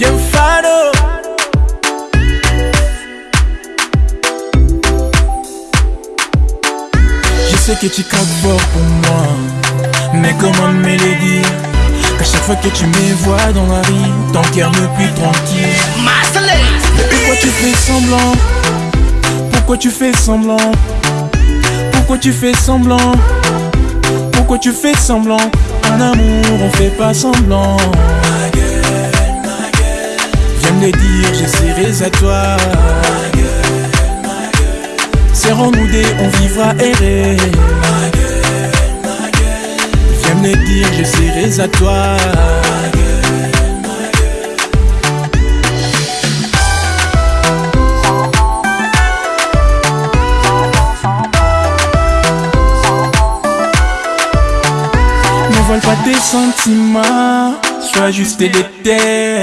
bien fado. Je sais que tu craques fort pour moi, mais comment me le dire? Qu'à chaque fois que tu me vois dans la rue, ton cœur ne plus tranquille. Mais pourquoi tu fais semblant? Pourquoi tu fais semblant? Pourquoi tu fais semblant? Pourquoi tu fais semblant? En amour, on fait pas semblant. Me dire, je serai à toi. Serrons-nous des, on vivra erré. Viens me dire, je serai à toi. Ne vole pas tes sentiments, sois juste déter.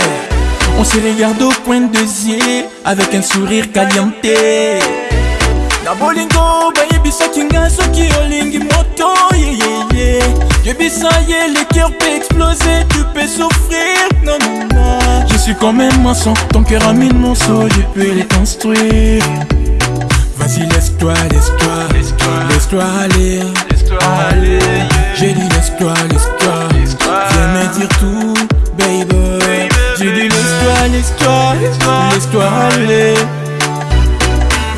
On se regarde au coin de yeux avec un sourire caliente. Na bolingo bayebisa kinga soki olingi moto yeyeye yebisa ye le cœur peut exploser tu peux souffrir non non non je suis comme un maçon ton cœur a mille morceaux je peux les construire vas-y laisse-toi laisse-toi laisse-toi aller aller.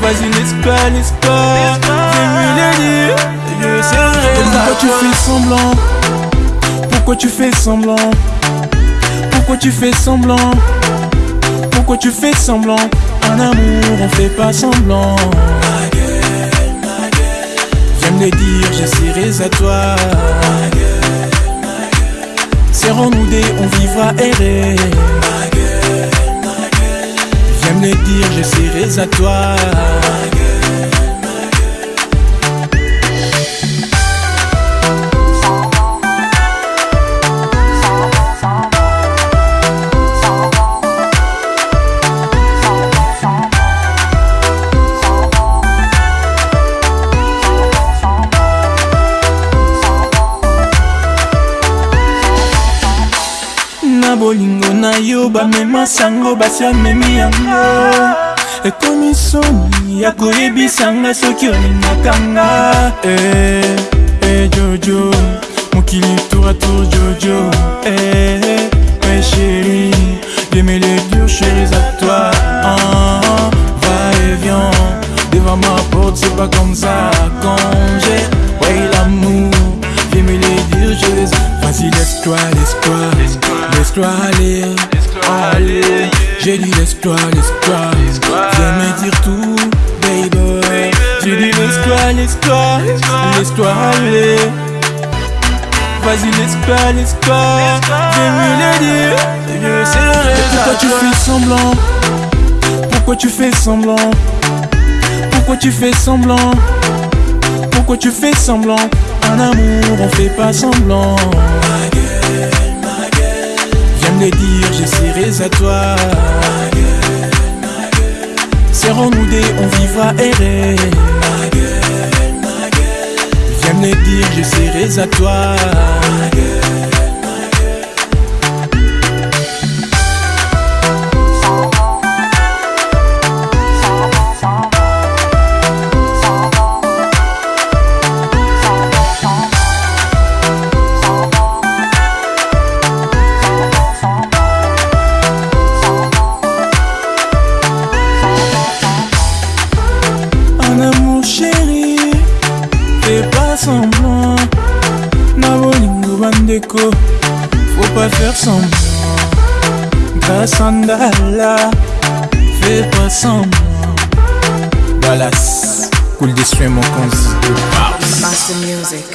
Vas-y Fais-moi le dire Je serai Pourquoi tu fais semblant? Pourquoi tu fais semblant? Pourquoi tu fais semblant? Pourquoi tu fais semblant? En amour on fait pas semblant. Viens me le dire, je serai à toi. Serrons-nous des, on vivra erré na bolingo na yo bamema sango basi amemi yango. Ekomi soni ya koyebisanga soki olingakanga eh, eh, jojo mokili tour jojo. Eh, eh, chéri J'aimais les durs chéris à toi ah, Va et viens Devant ma porte c'est pas comme ça. Quand j'ai l'amour J'aimais les durs chéris Vas-y laisse-toi, laisse-toi Laisse-toi aller aller. J'ai dit laisse-toi, laisse-toi Viens me dire tout baby. J'ai dit laisse-toi, laisse-toi Laisse-toi aller Vas-y laisse-toi, laisse-toi Viens me le dire. Je serai Pourquoi tu fais semblant? Pourquoi tu fais semblant? Pourquoi tu fais semblant? Pourquoi tu fais semblant? En amour on fait pas semblant le dire, je serai à toi Serrons-nous des, on vivra erré. Viens me dire, je serai à toi Pas semblant Na bandeko Faut pas faire semblant. Fais pas semblant. Dallas Cool des mon cons Master Music.